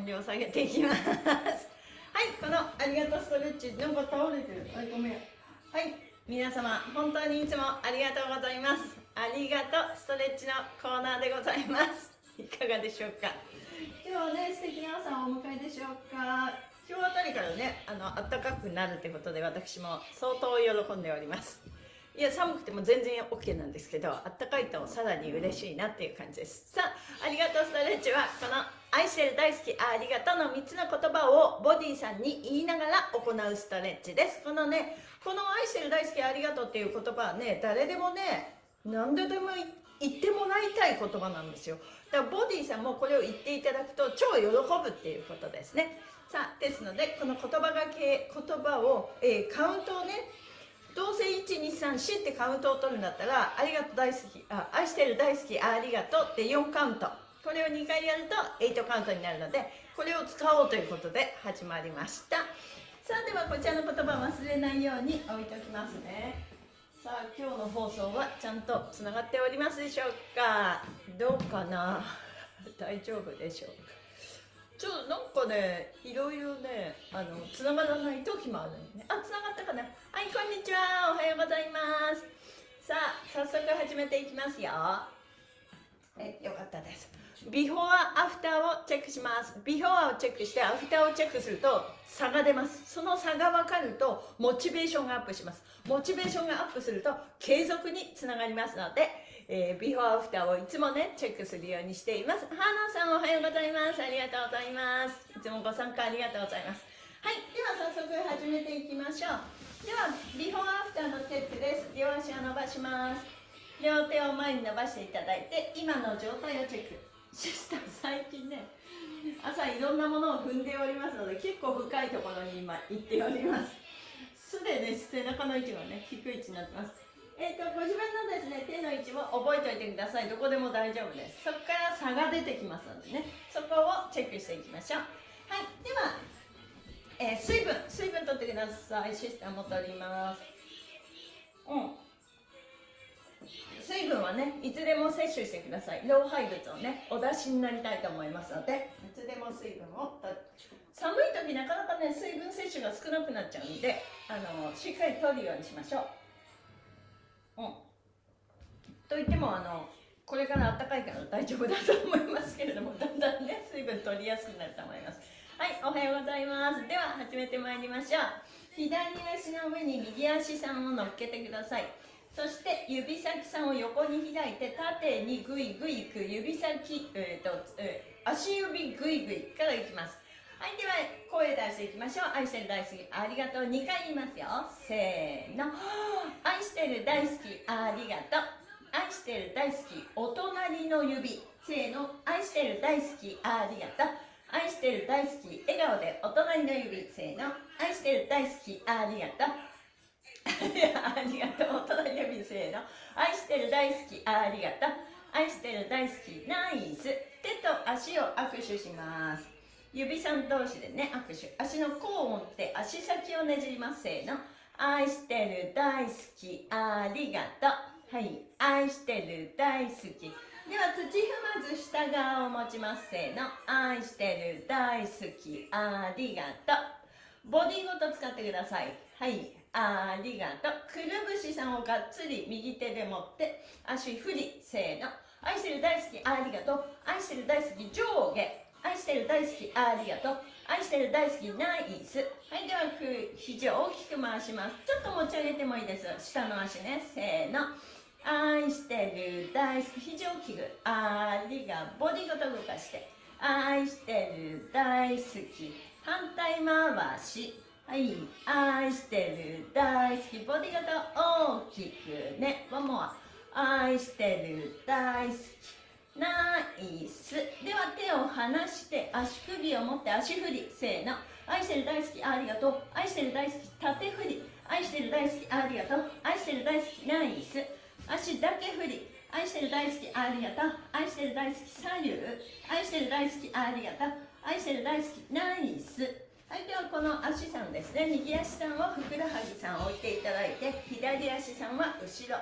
音量下げていきます。はいこのありがとうストレッチなんか倒れてる。はいごめん。はい皆様本当にいつもありがとうございます。ありがとうストレッチのコーナーでございます。いかがでしょうか？今日はね素敵な朝をお迎えでしょうか？今日あたりからねあの暖かくなるってことで私も相当喜んでおります。いや寒くても全然 OK なんですけどあったかいとさらに嬉しいなっていう感じです。さあありがとうストレッチはこの愛してる大好きありがとうの3つの言葉をボディさんに言いながら行うストレッチです。このねこの愛してる大好きありがとうっていう言葉はね誰でもね何ででも言ってもらいたい言葉なんですよ。だからボディさんもこれを言っていただくと超喜ぶっていうことですね。さあですのでこの言葉がけ言葉を、えー、カウントをねどうせ1234ってカウントを取るんだったらありがとう大好きあ愛してる大好きありがとうって4カウント。これを2回やると8カウントになるのでこれを使おうということで始まりました。さあではこちらの言葉忘れないように置いておきますね。さあ今日の放送はちゃんとつながっておりますでしょうか？どうかな？大丈夫でしょうか？ちょっとなんかねいろいろねあのつながらない時もあるのね。あつながったかな？はいこんにちは。おはようございます。さあ早速始めていきますよ。えよかったです。ビフォーアフターをチェックします。ビフォーアをチェックしてアフターをチェックすると差が出ます。その差が分かるとモチベーションがアップします。モチベーションがアップすると継続につながりますので、えー、ビフォーアフターをいつもねチェックするようにしています。花さんおはようございます。ありがとうございます。いつもご参加ありがとうございます。はい。では早速始めていきましょう。ではビフォーアフターのチェックです。両足を伸ばします。両手を前に伸ばしていただいて今の状態をチェック。シスター最近ね朝いろんなものを踏んでおりますので結構深いところに今行っております。すでに背中の位置がね低い位置になってます。えーと、ご自分のですね手の位置を覚えておいてください。どこでも大丈夫です。そこから差が出てきますのでねそこをチェックしていきましょう。はいでは、えー、水分。水分取ってください。シスターも取ります。うん。水分はねいつでも摂取してください。老廃物をねお出しになりたいと思いますので。いつでも水分を寒い時なかなかね水分摂取が少なくなっちゃうんであのしっかり取るようにしましょう。うん。といってもあのこれから暖かいから大丈夫だと思いますけれどもだんだんね水分取りやすくなると思います。はいおはようございます。では始めてまいりましょう。左足の上に右足さんを乗っけてください。そして指先さんを横に開いて縦にグイグイいく。指先、えーとえー、足指グイグイからいきます。はいでは声出していきましょう。愛してる大好き。ありがとう。2回言いますよ。せーの。愛してる大好き。ありがとう。愛してる大好き。お隣の指。せーの。愛してる大好き。ありがとう。愛してる大好き。笑顔でお隣の指。せーの。愛してる大好き。ありがとう。ありがとう。お隣の指せーの愛してる大好き。ありがとう。愛してる大好き。ナイス。手と足を握手します。指さん同士でね握手。足の甲を持って足先をねじります。せーの。愛してる大好き。ありがとう。はい。愛してる大好き。では土踏まず下側を持ちます。せーの。愛してる大好き。ありがとう。ボディごと使ってください。はい。ありがとう。くるぶしさんをがっつり右手で持って足振りせーの。愛してる大好きありがとう。愛してる大好き上下愛してる大好きありがとう。愛してる大好きナイス。はいでは肘を大きく回します。ちょっと持ち上げてもいいです。下の足ねせーの。愛してる大好き肘を大きくありがボディごと動かして。愛してる大好き。反対回し。はい愛してる大好きボディごと大きくね。ワンモア愛してる大好き。ナイス。では手を離して足首を持って足振りせーの。愛してる大好きありがとう。愛してる大好き縦振り。愛してる大好きありがとう。愛してる大好きナイス。足だけ振り。愛してる大好きありがとう。愛してる大好き左右愛してる大好きありがとう。愛してる大好きナイス。はいではこの足さんですね。右足さんはふくらはぎさん置いていただいて左足さんは後ろ。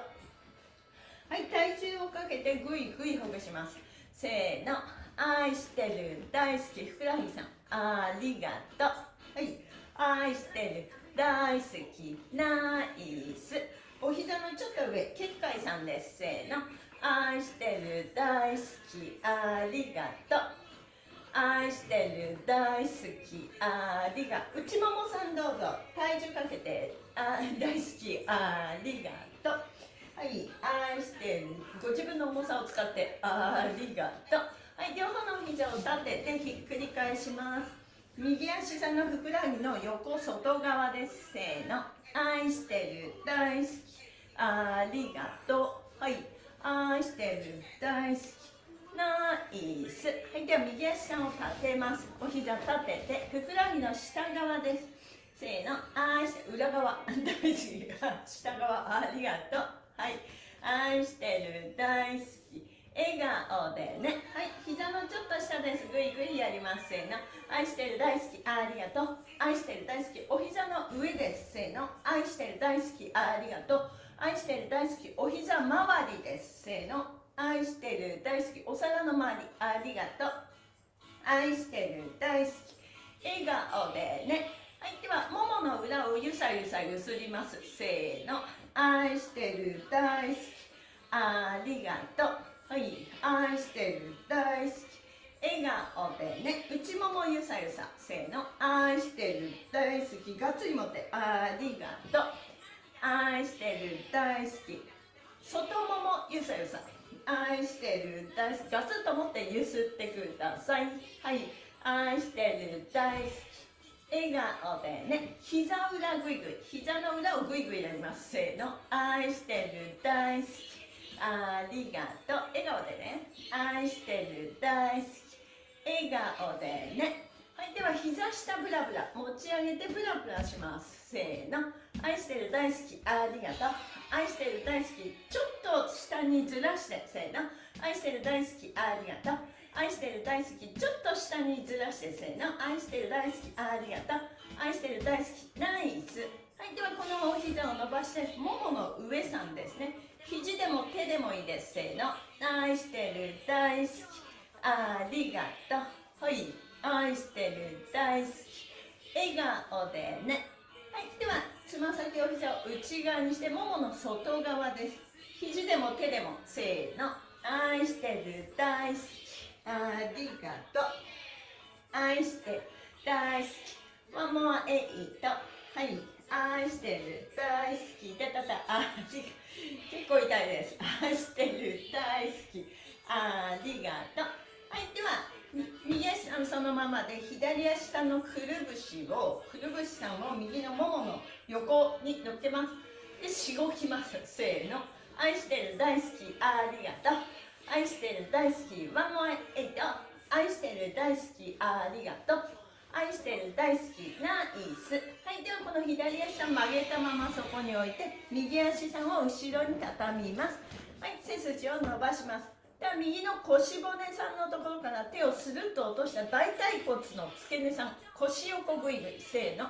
はい体重をかけてぐいぐいほぐします。せーの。愛してる。大好き。ふくらはぎさん。ありがとう。はい愛してる。大好き。ナイス。お膝のちょっと上。結界さんです。せーの。愛してる。大好き。ありがとう。愛してる大好きありが内ももさんどうぞ。体重かけてあ大好きありがとう。はい愛してるご自分の重さを使ってありがとう。はい両方の膝を立ててひっくり返します。右足さんのふくらはぎの横外側です。せーの。愛してる大好きありがとう。はい愛してる大好き。ナイはいでは右足さんを立てます。お膝立ててふくらはぎの下側です。せーの。愛して裏側。大好き下側。ありがとう。はい。愛してる。大好き。笑顔でね。はい。膝のちょっと下です。ぐいぐいやります。せーの。愛してる。大好き。ありがとう。愛してる。大好き。お膝の上です。せーの。愛してる。大好き。ありがとう。愛してる。大好き。お膝周りです。せーの。愛してる大好きお皿の周りありがとう。愛してる大好き笑顔でね。はいではももの裏をゆさゆさゆすります。せーの。愛してる大好きありがとう。はい愛してる大好き笑顔でね。内ももゆさゆさせーの。愛してる大好きがっつり持ってありがとう。愛してる大好き外ももゆさゆさ。愛してる大好き。ガツッと持ってゆすってください。はい。愛してる大好き。笑顔でね。膝裏ぐいぐい膝の裏をぐいぐいやります。せーの。愛してる大好き。ありがとう。笑顔でね。愛してる大好き。笑顔でね。はいでは膝下ブラブラ持ち上げてブラブラします。せーの。愛してる大好きありがとう。愛してる大好きちょっと下にずらして。せーの。愛してる大好きありがとう。愛してる大好きちょっと下にずらして。せーの。愛してる大好きありがとう。愛してる大好きナイス。はいではこのお膝を伸ばしてももの上さんですね。肘でも手でもいいです。せーの。愛してる大好きありがとう。はい。愛してる大好き笑顔でね。はいではつま先お膝を内側にしてももの外側です。肘でも手でもせーの愛してる大好き。ありがとう。愛して大好き。ワンモアエイトはい。愛してる大好き。たたたあ結構痛いです。愛してる。大好き。ありがとう。はいでは右足さんそのままで左足さんのくるぶしをくるぶしさんを右のももの横に乗っけます。でしごきます。せーの。愛してる大好きありがとう。愛してる大好きワンモアエイト。愛してる大好きありがとう。愛してる大好きナイス。はいではこの左足さん曲げたままそこに置いて右足さんを後ろに畳みます。はい背筋を伸ばします。では右の腰骨さんのところから手をスルッと落とした大腿骨の付け根さん腰横ぐいぐいせーの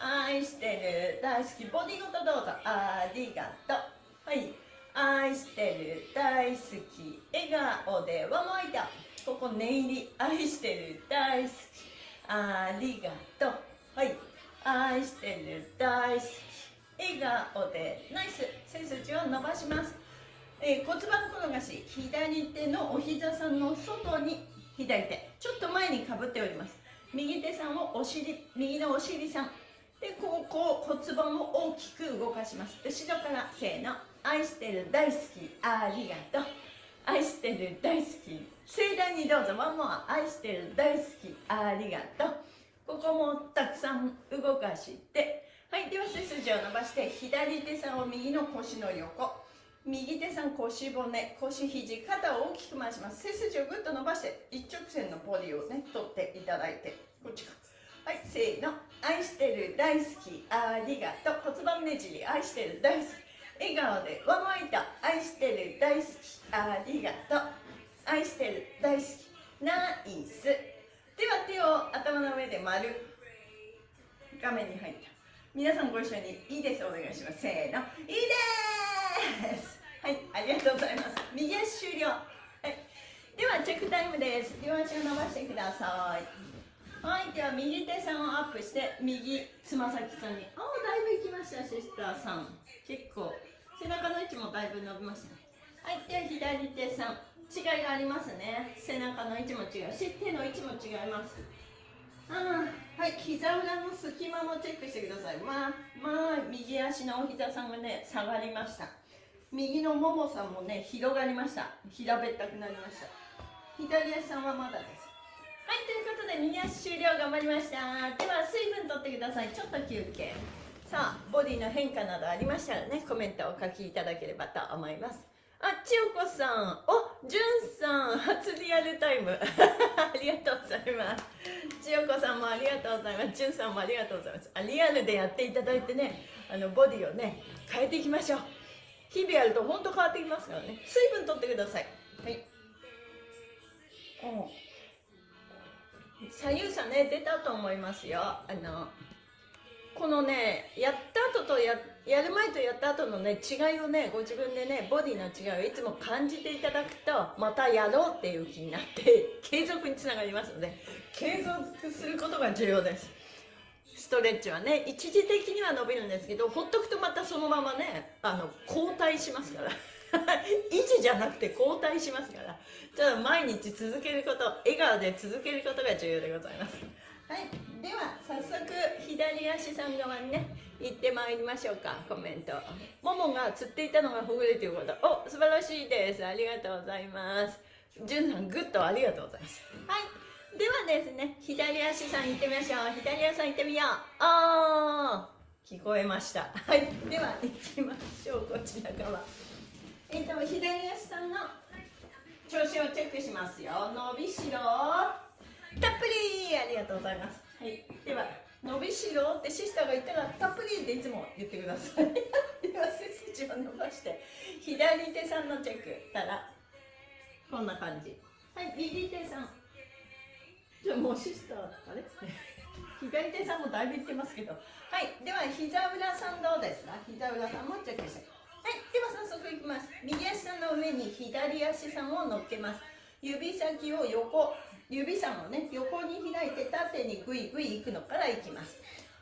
愛してる。大好きボディごとどうぞ。ありがとう。はい。愛してる。大好き。笑顔でわもいた。ここ念入り。愛してる。大好き。ありがとう。はい。愛してる。大好き。笑顔で。ナイス。背筋を伸ばします。えー、骨盤転がし左手のお膝さんの外に左手ちょっと前にかぶっております。右手さんをお尻右のお尻さん。でここ骨盤を大きく動かします。後ろからせーの。愛してる大好き。ありがとう。愛してる大好き。盛大にどうぞ。ワンモア。愛してる大好き。ありがとう。ここもたくさん動かして。はい。では背筋を伸ばして左手さんを右の腰の横。右手さん腰骨腰肘肩を大きく回します。背筋をぐっと伸ばして一直線のボディをね取っていただいてこっちか。はいせーの。愛してる大好きありがとう。骨盤ねじり愛してる大好き。笑顔で上向いた。愛してる大好きありがとう。愛してる大好き。ナイス。では手を頭の上で丸。画面に入った。皆さんご一緒にいいです。お願いします。せーの。いいです。はいありがとうございます。右足終了。はい。ではチェックタイムです。両足を伸ばしてください。はいでは右手さんをアップして右つま先さんに。あだいぶいきましたシスターさん。結構背中の位置もだいぶ伸びましたね。はいでは左手さん。違いがありますね。背中の位置も違うし手の位置も違います。あはい膝裏の隙間もチェックしてください。まあまあ右足のお膝さんがね下がりました。右のももさんもね広がりました平べったくなりました左足さんはまだですはいということで右足終了頑張りましたでは水分とってくださいちょっと休憩さあボディの変化などありましたらねコメントをお書きいただければと思いますあ、千代子さん。お、じゅんさん。初リアルタイム。ありがとうございます。千代子さんもありがとうございます。じゅんさんもありがとうございます。あリアルでやっていただいてね、あの、ボディをね、変えていきましょう。日々やると本当変わってきますからね。水分取ってください。はい。左右差ね、出たと思いますよ。あの、このねやった後とややる前とやった後のね違いをねご自分でねボディの違いをいつも感じていただくとまたやろうっていう気になって継続につながりますので継続することが重要ですストレッチはね一時的には伸びるんですけどほっとくとまたそのままねあの後退しますから。維持じゃなくて後退しますから。じゃあ毎日続けること笑顔で続けることが重要でございます。はい。では早速左足さん側にね行ってまいりましょうか。コメント。ももがつっていたのがほぐれていること。お素晴らしいです。ありがとうございます。じゅんさんグッドありがとうございます。はいではですね左足さん行ってみましょう。左足さん行ってみよう。あー。聞こえました。はい。では行きましょう。こちら側。えっ、と左足さんの調子をチェックしますよ。伸びしろ。たっぷりありがとうございます。はい、では、伸びしろってシスターが言ったら、たっぷりっていつも言ってください。では、背筋を伸ばして、左手さんのチェック。たら、こんな感じ。はい、右手さん。じゃもうシスター、あれ左手さんもだいぶ言ってますけど。はい、では、膝裏さんどうですか？膝裏さんもチェックして。はい、では早速いきます。右足さんの上に左足さんを乗っけます。指先を横指さんをね横に開いて縦にグイグイ行くのからいきます。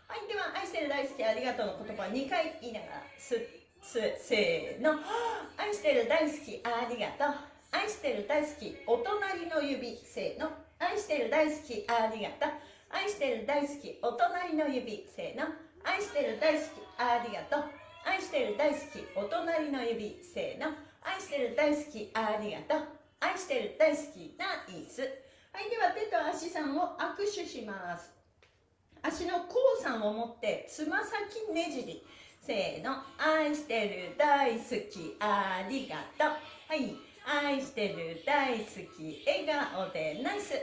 はい。では愛してる大好きありがとうの言葉。2回言いながらすすせーの。愛してる大好きありがとう。愛してる大好きお隣の指せーの。愛してる大好き。ありがとう。愛してる大好き。お隣の指。せーの。愛してる大好き。ありがとう。愛してる大好き。お隣の指。せーの。愛してる大好き。ありがとう。愛してる大好きナイスはいでは手と足さんを握手します。足の甲さんを持ってつま先ねじり。せーの。愛してる大好き。ありがとう。はい。愛してる大好き笑顔でナイス。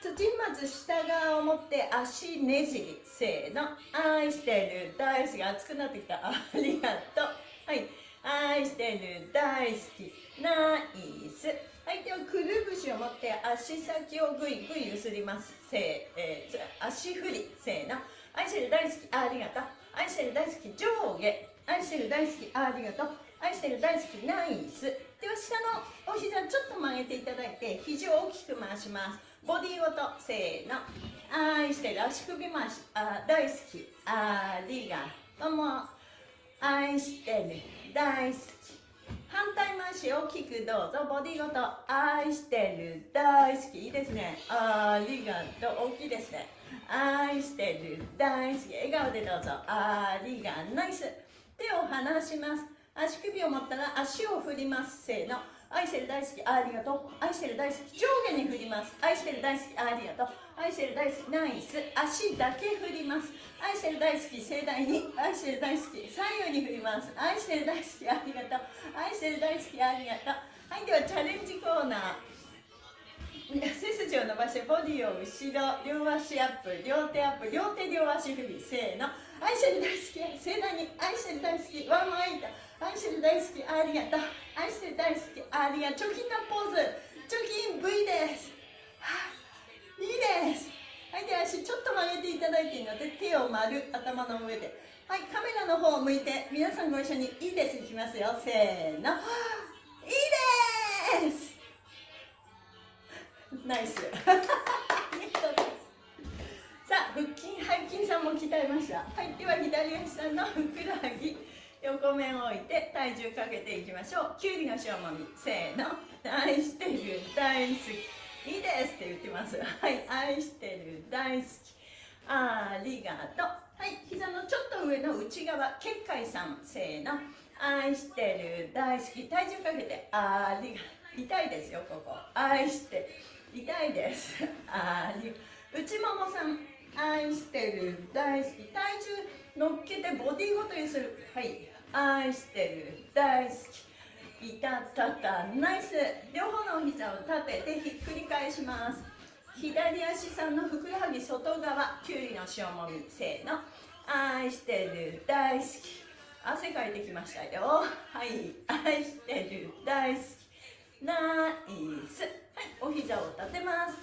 土まず下側を持って足ねじりせーの。愛してる大好き。熱くなってきた。ありがとう。はい。愛してる大好き。ナイス。はいではくるぶしを持って足先をぐいぐいゆすります。せー、えー、足振り。せーの。愛してる大好き。ありがとう。愛してる大好き。上下。愛してる大好き。ありがとう。愛してる大好き。ナイス。では下のお膝ちょっと曲げていただいて肘を大きく回します。ボディごとせーの。愛してる足首回しあ大好き。ありがとうも。愛してる。大好き。反対回し大きくどうぞ。ボディごと愛してる。大好き。いいですね。ありがとう大きいですね。愛してる。大好き。笑顔でどうぞ。ありがナイス。手を離します。足首を持ったら足を振ります。せーの。愛してる大好きありがとう。愛してる大好き上下に振ります。愛してる大好きありがとう。愛してる大好きナイス。足だけ振ります。愛してる大好き盛大に。愛してる大好き左右に振ります。愛してる大好きありがとう。愛してる大好きありがとう。はいではチャレンジコーナー。背筋を伸ばしてボディを後ろ両足アップ。両手アップ。両手両足振りせーの。愛してる大好き。盛大に。愛してる大好き。ワンマイト。愛してる大好きありがとう愛してる大好きありがとう貯金のポーズ。貯金 V です、いいです。はいで足ちょっと曲げていただいていいので手を丸頭の上で。はいカメラの方を向いて皆さんご一緒にいいです。いきますよ。せーの。いいです。ナイス。さあ腹筋背筋さんも鍛えました。はいでは左足さんのふくらはぎ。横面を置いて体重かけていきましょう。きゅうりの塩もみ。せーの。愛してる大好き。いいですって言ってます。はい。愛してる大好き。ありがとう。はい。膝のちょっと上の内側。結界さん。せーの。愛してる大好き。体重かけて。ありが痛いですよここ。愛して。痛いです。あり。内ももさん。愛してる大好き。体重乗っけてボディごとにする。はい。愛してる大好き。いたたたナイス。両方のお膝を立ててひっくり返します。左足さんのふくらはぎ外側きゅうりの塩もみせーの。愛してる大好き。汗かいてきましたよ。はい。愛してる大好き。ナイス。はい。お膝を立てます。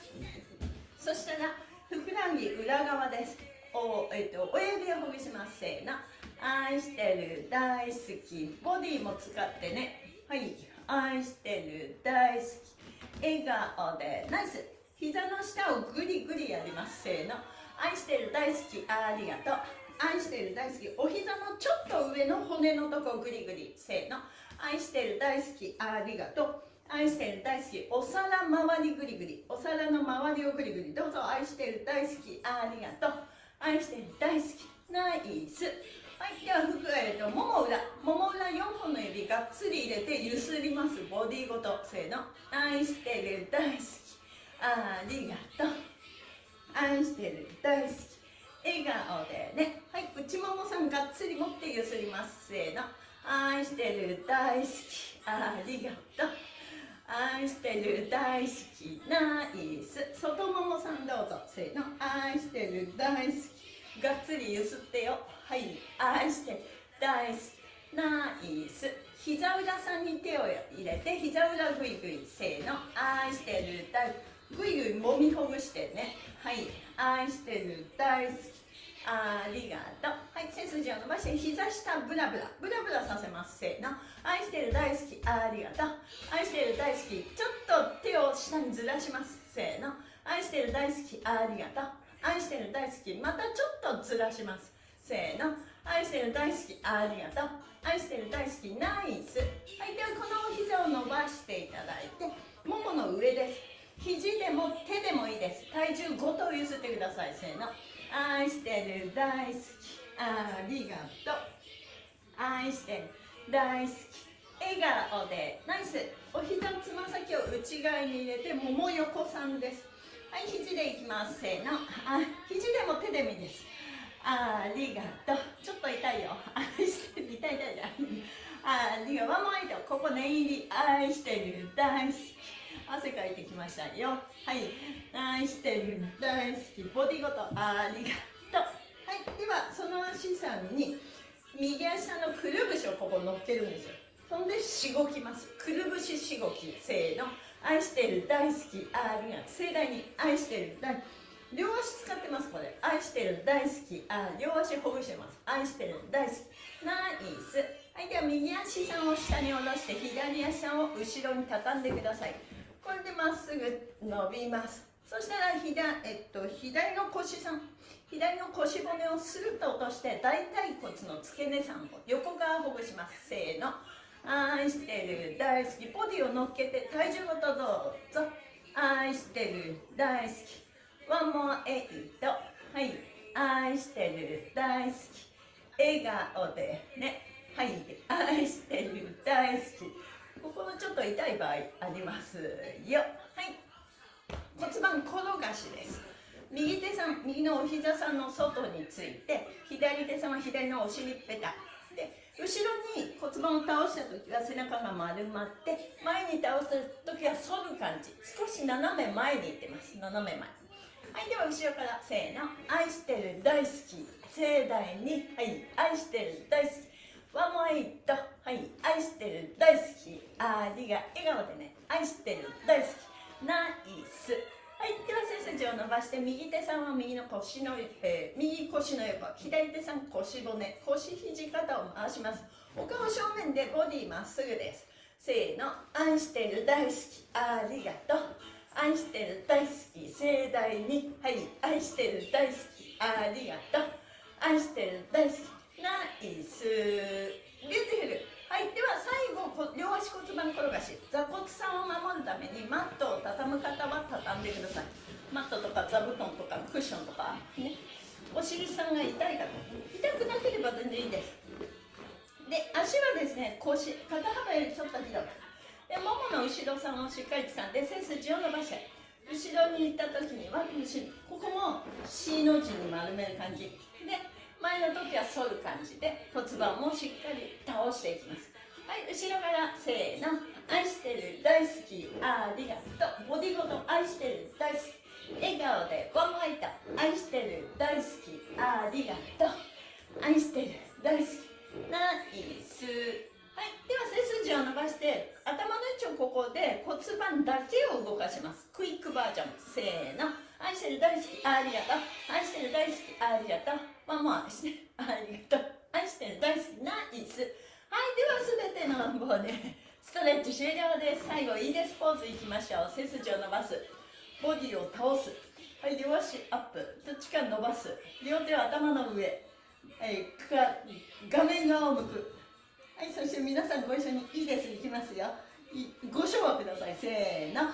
そしたらふくらはぎ裏側です。お,、えっと、親指をほぐします。せーの。愛してる大好きボディも使ってね。はい。愛してる大好き。笑顔で。ナイス。膝の下をグリグリやります。せーの。愛してる大好き。ありがとう。愛してる大好き。お膝のちょっと上の骨のとこグリグリ。せーの。愛してる大好き。ありがとう。愛してる大好き。お皿周りグリグリ。お皿の周りをグリグリ。どうぞ。愛してる大好き。ありがとう。愛してる大好き。ナイス。はいでは服えるともも裏もも裏4本の指がっつり入れてゆすります。ボディごとせーの。愛してる大好き。ありがとう。愛してる大好き。笑顔でね。はい内ももさんがっつり持ってゆすります。せーの。愛してる大好き。ありがとう。愛してる大好き。ナイス。外ももさんどうぞ。せーの。愛してる大好き。がっつりゆすってよ。はい愛して大好きナイス。膝裏さんに手を入れて膝裏グイグイせーの愛してる大グイグイもみほぐしてね。はい愛してる大好き。ありがとう。はい背筋を伸ばして膝下ブラブラ。ブラブラさせますせーの。愛してる大好き。ありがとう。愛してる大好き。ちょっと手を下にずらしますせーの。愛してる大好き。ありがとう。愛してる大好き。またちょっとずらします。せーの。愛してる大好きありがとう。愛してる大好きナイス。はいではこのお膝を伸ばしていただいてももの上です。肘でも手でもいいです。体重ごと揺すってください。せーの。愛してる大好きありがとう。愛してる大好き笑顔で。ナイス。お膝つま先を内側に入れてもも横さんです。はい肘でいきます。せーの。あ肘でも手でもいいです。ありがとう。ちょっと痛いよ。愛してる。痛い痛い痛い。ありがとうワンモアイここ念入り愛してる大好き汗かいてきましたよ。はい。愛してる大好きボディごとありがとう。はい。ではその足さんに右足のくるぶしをここ乗っけるんですよ。そんでしごきます。くるぶししごきせーの。愛してる大好き。ありがとう。盛大に愛してる大好き両足使ってますこれ。愛してる大好き。あ両足ほぐしてます。愛してる大好き。ナイス。はいでは右足さんを下に下ろして左足さんを後ろに畳んでください。これでまっすぐ伸びます。そしたら左,、えっと、左の腰さん。左の腰骨をスルッと落として大腿骨の付け根さんを横側ほぐします。せーの。愛してる大好き。ボディを乗っけて体重ごとどうぞ。愛してる大好き。ワンモアエイト。はい。愛してる大好き。笑顔でね。はい。愛してる大好き。ここのちょっと痛い場合ありますよ。はい。骨盤転がしです。右手さん右のお膝さんの外について左手さんは左のお尻ペタで後ろに骨盤を倒した時は背中が丸まって前に倒した時は反る感じ。少し斜め前にいってます。斜め前。はいでは後ろからせーの。愛してる大好き。盛大に。はい愛してる大好き。ワンモアイト。はい愛してる大好き。ありが笑顔でね。愛してる大好き。ナイス。はいでは背筋を伸ばして右手さんは右の腰の、えー、右腰の横左手さん腰骨。腰肘肩を回します。お顔正面でボディまっすぐです。せーの。愛してる大好き。ありがと。う愛してる大好き盛大に。はい。愛してる大好き。ありがとう。愛してる大好き。ナイス。ビューティフル。はい。では最後両足骨盤転がし。座骨さんを守るためにマットを畳む方は畳んでください。マットとか座布団とかクッションとかね。お尻さんが痛い方痛くなければ全然いいです。で足はですね腰肩幅よりちょっと広く。でももの後ろさんをしっかり掴んで背筋を伸ばして後ろに行った時にはここも C の字に丸める感じ。で前の時は反る感じ。で骨盤もしっかり倒していきます。はい後ろからせーの。愛してる大好きありがとう。ボディごと愛してる大好き。笑顔でワンワイト。愛してる大好きありがとう。愛してる大好き。ナイス。はいでは背筋を伸ばして頭の位置をここで骨盤だけを動かします。クイックバージョン。せーの。愛してる大好きありがとう。愛してる大好きありがとう。ワンモアしてるありがとう。愛してる大好きナイス。はいでは全ての棒でストレッチ終了です。最後いいです。ポーズいきましょう。背筋を伸ばす。ボディを倒す。はい両足アップ。どっちか伸ばす。両手は頭の上。はい画面側を向く。はいそして皆さんご一緒にいいですいきますよ。ご唱和ください。せーの。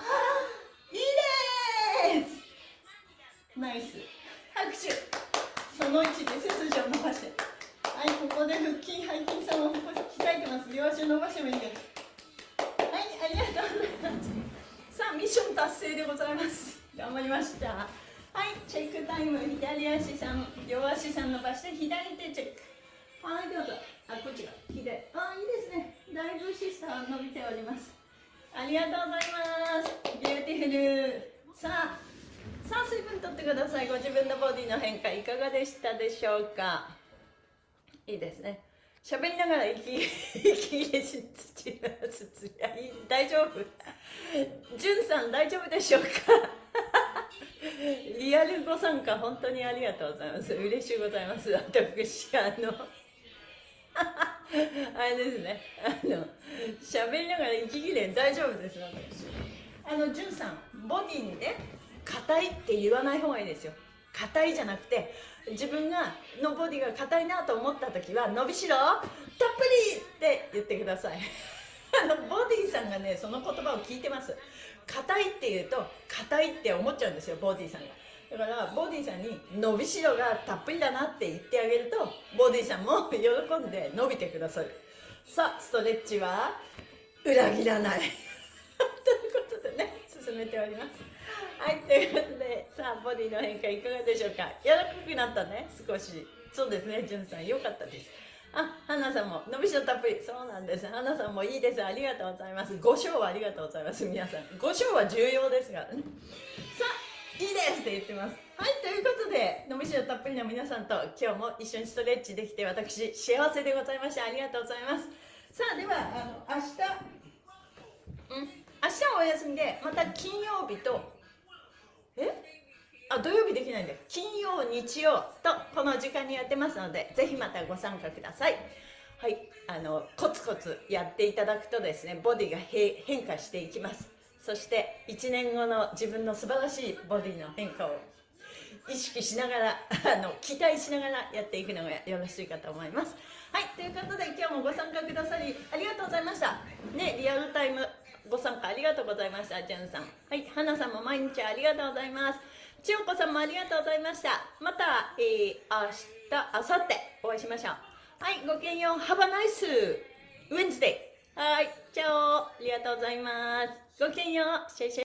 いいです。ナイス。拍手。その位置で背筋を伸ばして。はいここで腹筋背筋さんを鍛えてます。両足伸ばしてもいいです。はいありがとうございます。さあミッション達成でございます。頑張りました。はいチェックタイム。左足さん両足さん伸ばして左手チェック。はいどうぞあこっちが。左あいいですね。だいぶシスター伸びております。ありがとうございます。ビューティフル。さあさあ水分とってください。ご自分のボディの変化いかがでしたでしょうか？いいですね。喋りながら息 息入れしつつ大丈夫。じゅんさん大丈夫でしょうか？リアルご参加本当にありがとうございます。嬉しいございます。私あの あれですね。あの喋りながら息切れ大丈夫です私。あのじゅんさんボディにね硬いって言わない方がいいですよ。硬いじゃなくて自分がのボディが硬いなと思った時は伸びしろたっぷりって言ってください。あのボディさんがねその言葉を聞いてます。硬いって言うと硬いって思っちゃうんですよボディさんが。だからボディさんに伸びしろがたっぷりだなって言ってあげるとボディさんも喜んで伸びてくださる。さあストレッチは裏切らない。ということでね進めております。はいということでさあボディの変化いかがでしょうか？柔らかくなったね少し。そうですねじゅんさんよかったです。あ、花さんも伸びしろたっぷり。そうなんです。花さんもいいです。ありがとうございます。ご賞はありがとうございます皆さん。ご賞は重要ですからねさあいいですって言ってます。はいということで伸びしろたっぷりの皆さんと今日も一緒にストレッチできて私幸せでございましたありがとうございます。さあではあの明日うん？明日はお休みでまた金曜日とえ？あ土曜日できないんで金曜日曜とこの時間にやってますのでぜひまたご参加ください。はいあのコツコツやっていただくとですねボディが変化していきます。そして1年後の自分の素晴らしいボディの変化を意識しながらあの期待しながらやっていくのがよろしいかと思いますはいということで今日もご参加くださりありがとうございましたねリアルタイムご参加ありがとうございました。じゅんさん。はい。はなさんも毎日ありがとうございます。千代子さんもありがとうございました。また、えー、明日、明後日お会いしましょう。はい。ごきげんよう。Have a nice Wednesday. はい。チャオ。ありがとうございます。ごきげんよう。シェイシェイ